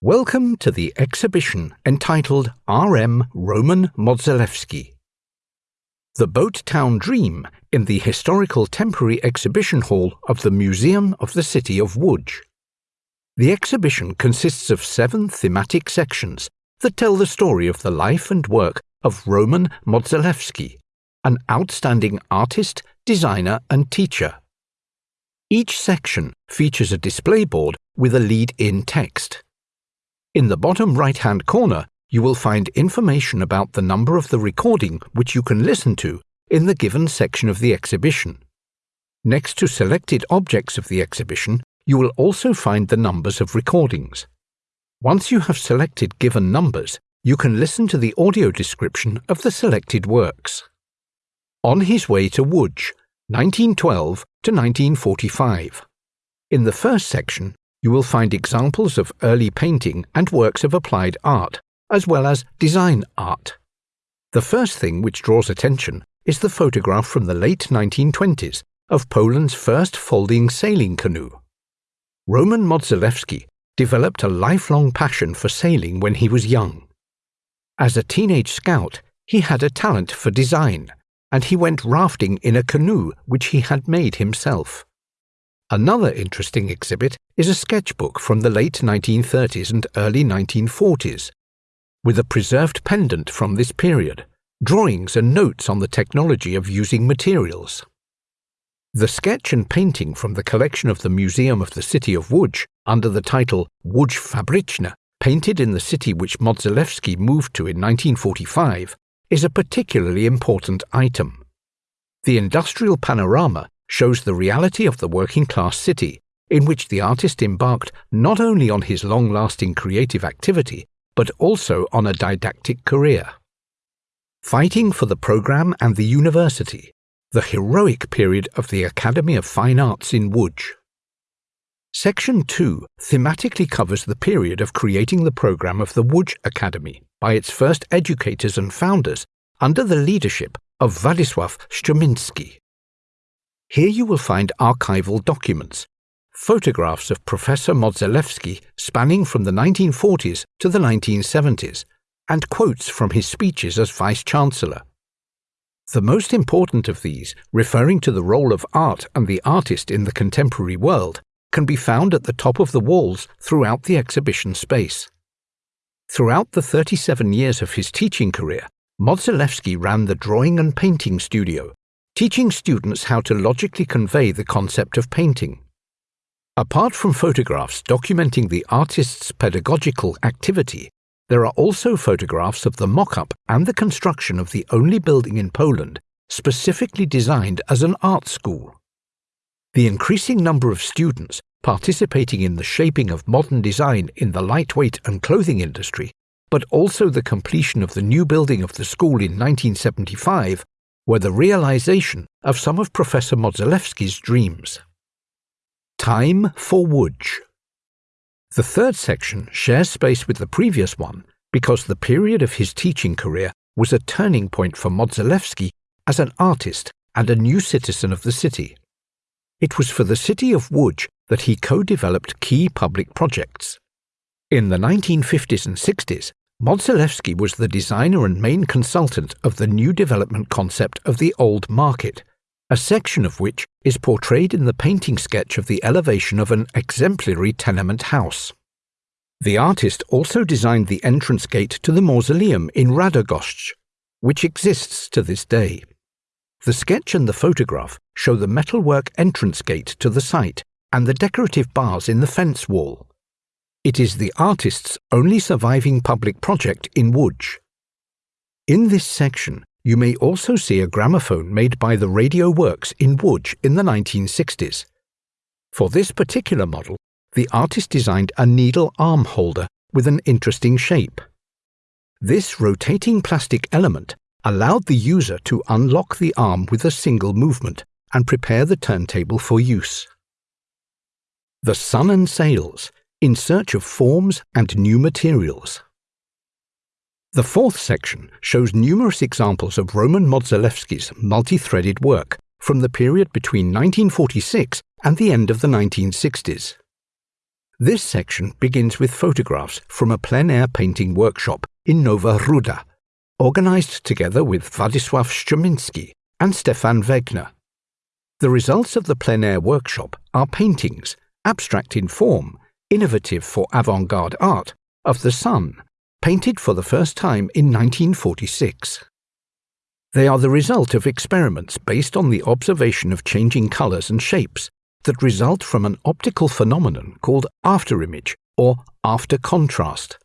Welcome to the exhibition entitled R.M. Roman Modzelewski. The Boat Town Dream in the Historical Temporary Exhibition Hall of the Museum of the City of Łódź. The exhibition consists of seven thematic sections that tell the story of the life and work of Roman Modzelewski, an outstanding artist, designer, and teacher. Each section features a display board with a lead in text. In the bottom right-hand corner, you will find information about the number of the recording which you can listen to in the given section of the exhibition. Next to selected objects of the exhibition, you will also find the numbers of recordings. Once you have selected given numbers, you can listen to the audio description of the selected works. On his way to Łódź, 1912 to 1945. In the first section, you will find examples of early painting and works of applied art, as well as design art. The first thing which draws attention is the photograph from the late 1920s of Poland's first folding sailing canoe. Roman Modzelewski developed a lifelong passion for sailing when he was young. As a teenage scout, he had a talent for design, and he went rafting in a canoe which he had made himself. Another interesting exhibit is a sketchbook from the late 1930s and early 1940s, with a preserved pendant from this period, drawings and notes on the technology of using materials. The sketch and painting from the collection of the Museum of the City of Łódź under the title Łódź Fabryczna, painted in the city which Modzelewski moved to in 1945, is a particularly important item. The industrial panorama shows the reality of the working class city, in which the artist embarked not only on his long lasting creative activity, but also on a didactic career. Fighting for the programme and the university, the heroic period of the Academy of Fine Arts in Łódź. Section 2 thematically covers the period of creating the programme of the Łódź Academy by its first educators and founders under the leadership of Władysław Strumiński. Here you will find archival documents, photographs of Professor Modzelewski spanning from the 1940s to the 1970s, and quotes from his speeches as Vice Chancellor. The most important of these, referring to the role of art and the artist in the contemporary world, can be found at the top of the walls throughout the exhibition space. Throughout the 37 years of his teaching career, Modzelewski ran the drawing and painting studio, teaching students how to logically convey the concept of painting. Apart from photographs documenting the artist's pedagogical activity, there are also photographs of the mock-up and the construction of the only building in Poland specifically designed as an art school. The increasing number of students participating in the shaping of modern design in the lightweight and clothing industry, but also the completion of the new building of the school in 1975 were the realization of some of Professor Modzelewski's dreams. Time for Łódź. The third section shares space with the previous one because the period of his teaching career was a turning point for Modzelewski as an artist and a new citizen of the city. It was for the city of Łódź that he co-developed key public projects. In the 1950s and 60s, Modzelewski was the designer and main consultant of the new development concept of the Old Market, a section of which is portrayed in the painting sketch of the elevation of an exemplary tenement house. The artist also designed the entrance gate to the mausoleum in Radogoszcz, which exists to this day. The sketch and the photograph show the metalwork entrance gate to the site and the decorative bars in the fence wall. It is the artist's only surviving public project in Łódź. In this section, you may also see a gramophone made by the Radio Works in Łódź in the 1960s. For this particular model, the artist designed a needle arm holder with an interesting shape. This rotating plastic element allowed the user to unlock the arm with a single movement and prepare the turntable for use. The Sun and Sails in search of forms and new materials. The fourth section shows numerous examples of Roman Modzelewski's multi-threaded work from the period between 1946 and the end of the 1960s. This section begins with photographs from a plein air painting workshop in Nowa Ruda, organized together with Władysław Strumiński and Stefan Wegner. The results of the plein air workshop are paintings, abstract in form, innovative for avant garde art, of the sun, painted for the first time in 1946. They are the result of experiments based on the observation of changing colours and shapes that result from an optical phenomenon called afterimage or after contrast.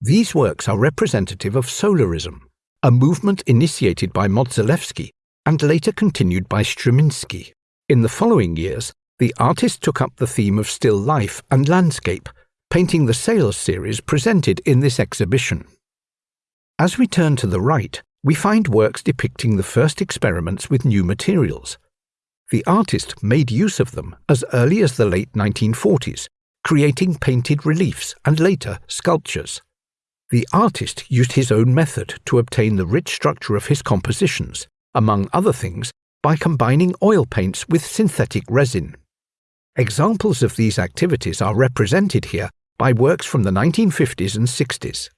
These works are representative of solarism, a movement initiated by Modzelewski and later continued by Strumiński. In the following years, the artist took up the theme of still life and landscape, painting the Sails series presented in this exhibition. As we turn to the right, we find works depicting the first experiments with new materials. The artist made use of them as early as the late 1940s, creating painted reliefs and later sculptures. The artist used his own method to obtain the rich structure of his compositions, among other things, by combining oil paints with synthetic resin. Examples of these activities are represented here by works from the 1950s and 60s.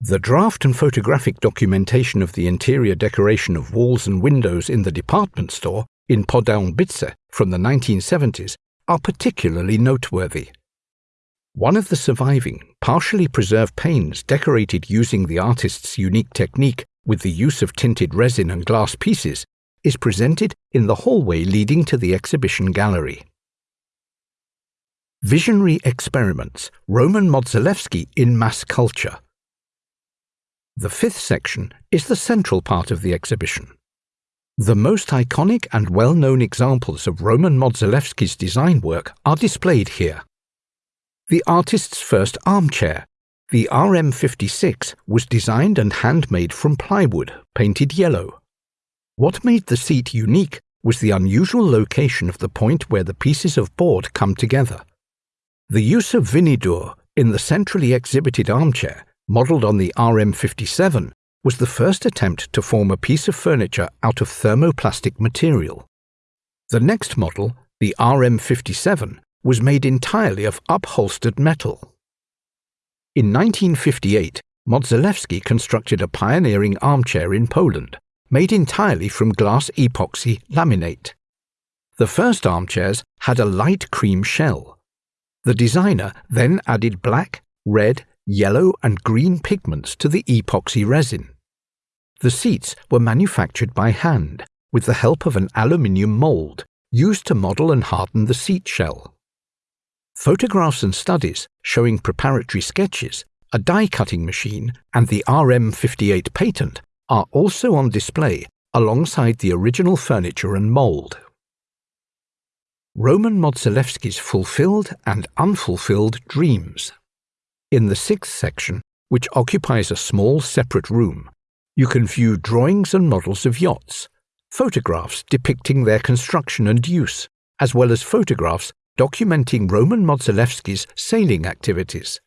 The draft and photographic documentation of the interior decoration of walls and windows in the department store in Poddębice from the 1970s are particularly noteworthy. One of the surviving, partially preserved panes decorated using the artist's unique technique with the use of tinted resin and glass pieces, is presented in the hallway leading to the exhibition gallery. Visionary Experiments Roman Modzelewski in Mass Culture. The fifth section is the central part of the exhibition. The most iconic and well known examples of Roman Modzelewski's design work are displayed here. The artist's first armchair, the RM56 was designed and handmade from plywood, painted yellow. What made the seat unique was the unusual location of the point where the pieces of board come together. The use of Vinidur in the centrally exhibited armchair, modelled on the RM57, was the first attempt to form a piece of furniture out of thermoplastic material. The next model, the RM57, was made entirely of upholstered metal. In 1958, Modzelewski constructed a pioneering armchair in Poland, made entirely from glass epoxy laminate. The first armchairs had a light cream shell. The designer then added black, red, yellow, and green pigments to the epoxy resin. The seats were manufactured by hand with the help of an aluminium mold used to model and harden the seat shell. Photographs and studies showing preparatory sketches, a die cutting machine, and the RM58 patent are also on display alongside the original furniture and mould. Roman Modzelewski's Fulfilled and Unfulfilled Dreams. In the sixth section, which occupies a small separate room, you can view drawings and models of yachts, photographs depicting their construction and use, as well as photographs documenting Roman Modzelewski's sailing activities.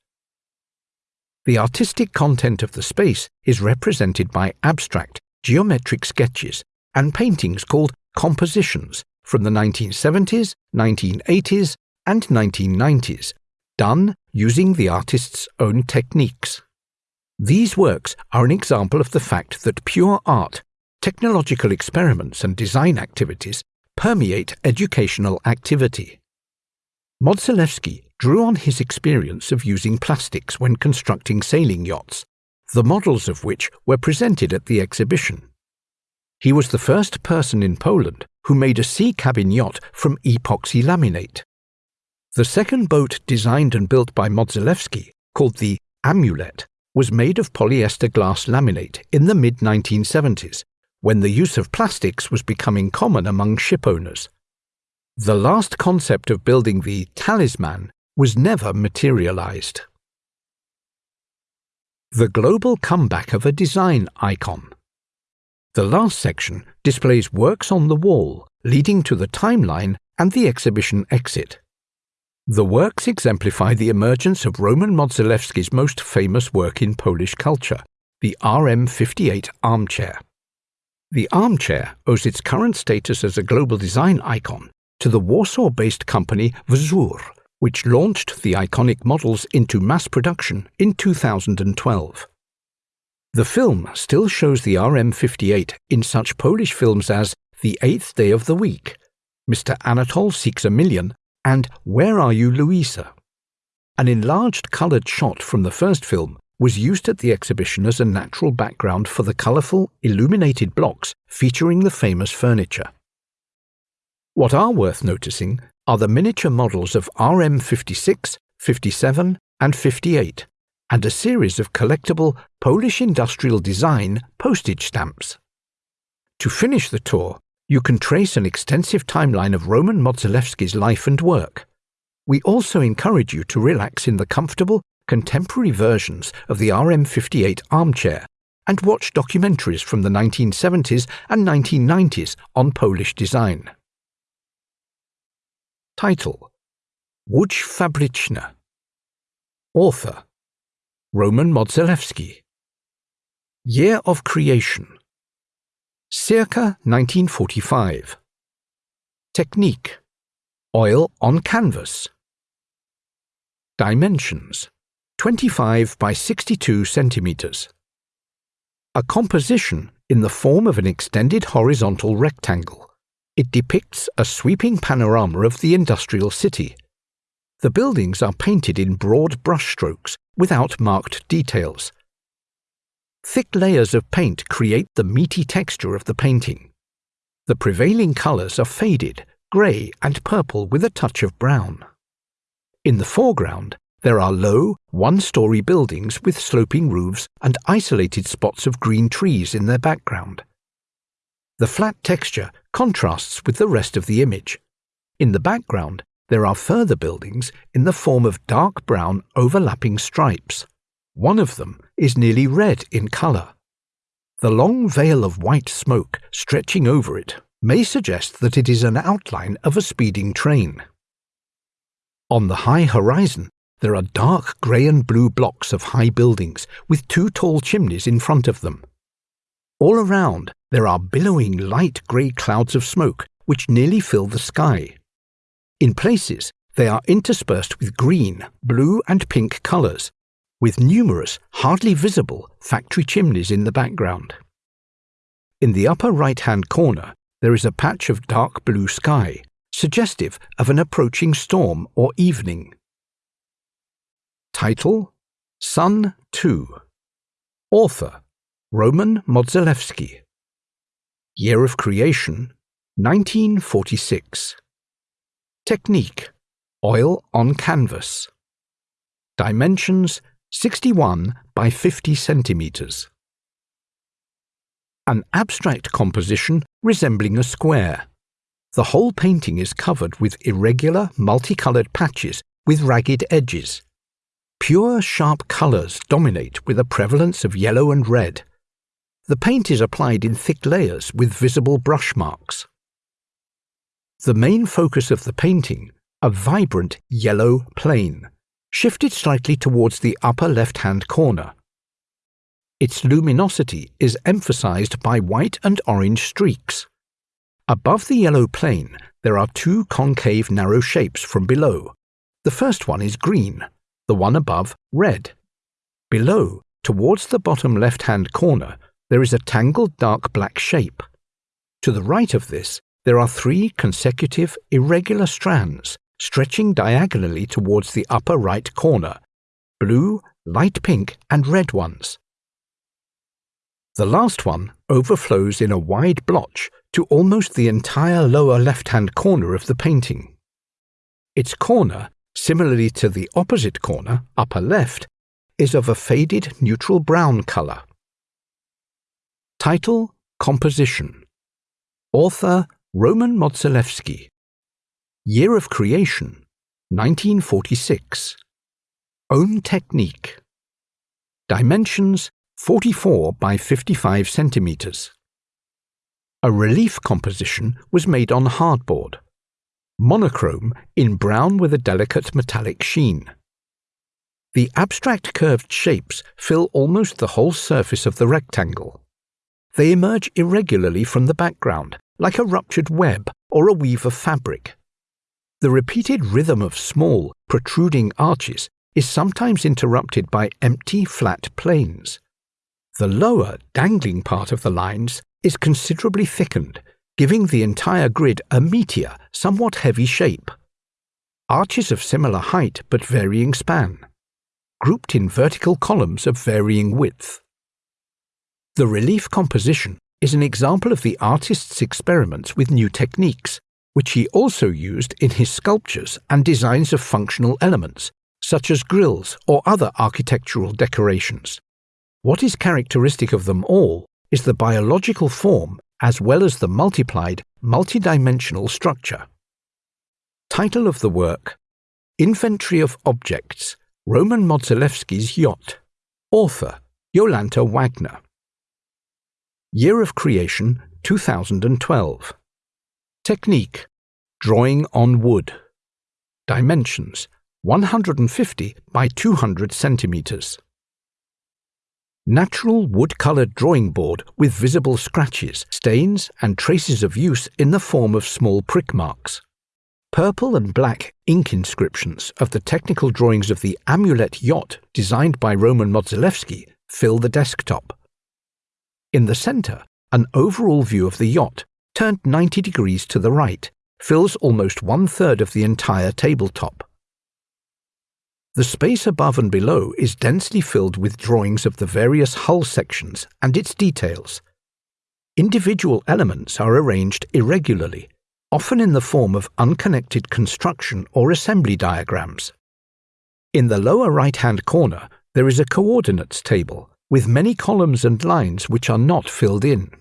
The artistic content of the space is represented by abstract, geometric sketches and paintings called compositions from the 1970s, 1980s, and 1990s, done using the artist's own techniques. These works are an example of the fact that pure art, technological experiments, and design activities permeate educational activity. Modzelewski drew on his experience of using plastics when constructing sailing yachts, the models of which were presented at the exhibition. He was the first person in Poland who made a sea cabin yacht from epoxy laminate. The second boat designed and built by Modzelewski, called the Amulet, was made of polyester glass laminate in the mid 1970s, when the use of plastics was becoming common among ship owners. The last concept of building the talisman was never materialized. The global comeback of a design icon. The last section displays works on the wall leading to the timeline and the exhibition exit. The works exemplify the emergence of Roman Modzelewski's most famous work in Polish culture, the RM58 armchair. The armchair owes its current status as a global design icon to the Warsaw based company Wzór, which launched the iconic models into mass production in 2012. The film still shows the RM58 in such Polish films as The Eighth Day of the Week, Mr. Anatol Seeks a Million, and Where Are You, Louisa? An enlarged coloured shot from the first film was used at the exhibition as a natural background for the colourful, illuminated blocks featuring the famous furniture. What are worth noticing are the miniature models of RM56, 57, and 58, and a series of collectible Polish industrial design postage stamps. To finish the tour, you can trace an extensive timeline of Roman Modzelewski's life and work. We also encourage you to relax in the comfortable, contemporary versions of the RM58 armchair and watch documentaries from the 1970s and 1990s on Polish design. Title Łódź Author Roman Modzelewski Year of Creation Circa 1945 Technique Oil on canvas Dimensions 25 by 62 centimeters. A composition in the form of an extended horizontal rectangle. It depicts a sweeping panorama of the industrial city. The buildings are painted in broad brushstrokes without marked details. Thick layers of paint create the meaty texture of the painting. The prevailing colours are faded, grey and purple with a touch of brown. In the foreground, there are low, one-story buildings with sloping roofs and isolated spots of green trees in their background. The flat texture contrasts with the rest of the image. In the background, there are further buildings in the form of dark brown overlapping stripes. One of them is nearly red in colour. The long veil of white smoke stretching over it may suggest that it is an outline of a speeding train. On the high horizon, there are dark grey and blue blocks of high buildings with two tall chimneys in front of them. All around, there are billowing light grey clouds of smoke which nearly fill the sky. In places, they are interspersed with green, blue, and pink colours, with numerous, hardly visible factory chimneys in the background. In the upper right hand corner, there is a patch of dark blue sky, suggestive of an approaching storm or evening. Title Sun 2 Author Roman Modzelewski. Year of Creation 1946 Technique Oil on canvas. Dimensions 61 by 50 centimeters. An abstract composition resembling a square. The whole painting is covered with irregular, multicolored patches with ragged edges. Pure, sharp colours dominate with a prevalence of yellow and red. The paint is applied in thick layers with visible brush marks. The main focus of the painting, a vibrant yellow plane, shifted slightly towards the upper left-hand corner. Its luminosity is emphasized by white and orange streaks. Above the yellow plane, there are two concave narrow shapes from below. The first one is green, the one above red. Below, towards the bottom left-hand corner, there is a tangled dark black shape. To the right of this, there are three consecutive irregular strands stretching diagonally towards the upper right corner, blue, light pink and red ones. The last one overflows in a wide blotch to almost the entire lower left-hand corner of the painting. Its corner similarly to the opposite corner, upper left, is of a faded neutral brown colour. Title Composition Author Roman Modzelewski Year of Creation 1946 Own Technique Dimensions 44 by 55 centimeters. A relief composition was made on hardboard monochrome in brown with a delicate metallic sheen. The abstract curved shapes fill almost the whole surface of the rectangle. They emerge irregularly from the background, like a ruptured web or a weave of fabric. the repeated rhythm of small, protruding arches is sometimes interrupted by empty, flat planes. The lower, dangling part of the lines is considerably thickened, giving the entire grid a meteor, somewhat heavy shape. Arches of similar height but varying span, grouped in vertical columns of varying width. The relief composition is an example of the artist's experiments with new techniques, which he also used in his sculptures and designs of functional elements, such as grills or other architectural decorations. What is characteristic of them all is the biological form as well as the multiplied, multidimensional structure. Title of the work Inventory of Objects Roman Modzelewski's Yacht. Author Jolanta Wagner. Year of Creation 2012. Technique Drawing on wood. Dimensions 150 by 200 centimeters. Natural wood-colored drawing board with visible scratches, stains and traces of use in the form of small prick marks. Purple and black ink inscriptions of the technical drawings of the Amulet yacht designed by Roman Modzelewski fill the desktop. In the center, an overall view of the yacht, turned 90 degrees to the right, fills almost one-third of the entire tabletop. The space above and below is densely filled with drawings of the various hull sections and its details. Individual elements are arranged irregularly, often in the form of unconnected construction or assembly diagrams. In the lower right-hand corner, there is a coordinates table with many columns and lines which are not filled in.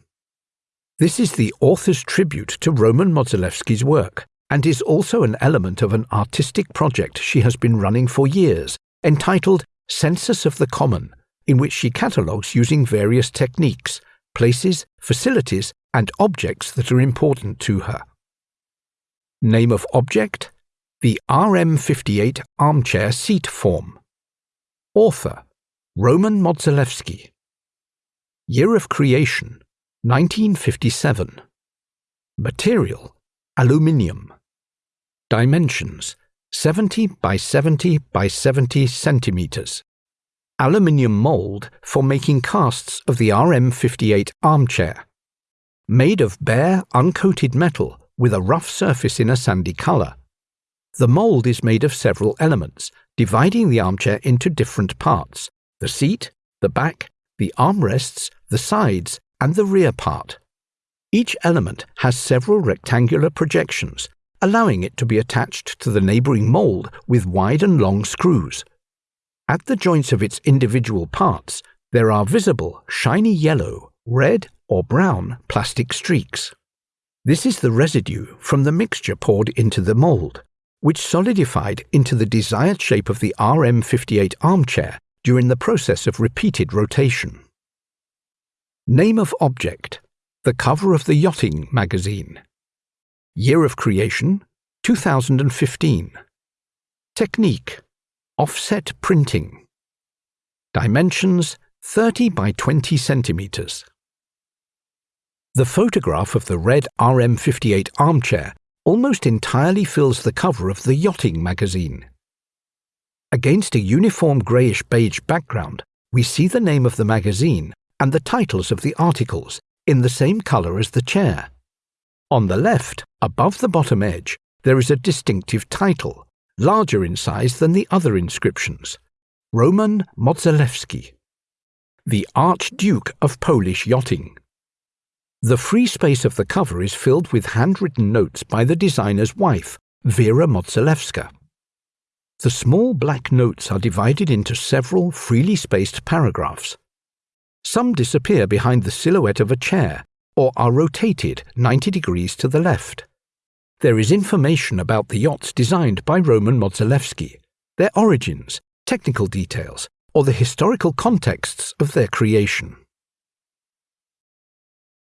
This is the author's tribute to Roman Modzelewski's work, and is also an element of an artistic project she has been running for years, entitled Census of the Common, in which she catalogues using various techniques, places, facilities, and objects that are important to her. Name of object The RM58 Armchair Seat Form. Author Roman Modzelewski. Year of Creation 1957. Material Aluminium. Dimensions 70 by 70 by 70 centimeters. Aluminium mold for making casts of the RM58 armchair. Made of bare, uncoated metal with a rough surface in a sandy color. The mold is made of several elements, dividing the armchair into different parts the seat, the back, the armrests, the sides, and the rear part. Each element has several rectangular projections, allowing it to be attached to the neighbouring mould with wide and long screws. At the joints of its individual parts, there are visible shiny yellow, red, or brown plastic streaks. This is the residue from the mixture poured into the mould, which solidified into the desired shape of the RM58 armchair during the process of repeated rotation. Name of object the cover of the Yachting magazine. Year of creation 2015. Technique Offset printing. Dimensions 30 by 20 centimeters. The photograph of the red RM58 armchair almost entirely fills the cover of the Yachting magazine. Against a uniform greyish beige background, we see the name of the magazine and the titles of the articles in the same colour as the chair. On the left, above the bottom edge, there is a distinctive title, larger in size than the other inscriptions Roman Modzelewski, the Archduke of Polish Yachting. The free space of the cover is filled with handwritten notes by the designer's wife, Vera Modzelewska. The small black notes are divided into several freely spaced paragraphs. Some disappear behind the silhouette of a chair or are rotated 90 degrees to the left. There is information about the yachts designed by Roman Modzelewski, their origins, technical details, or the historical contexts of their creation.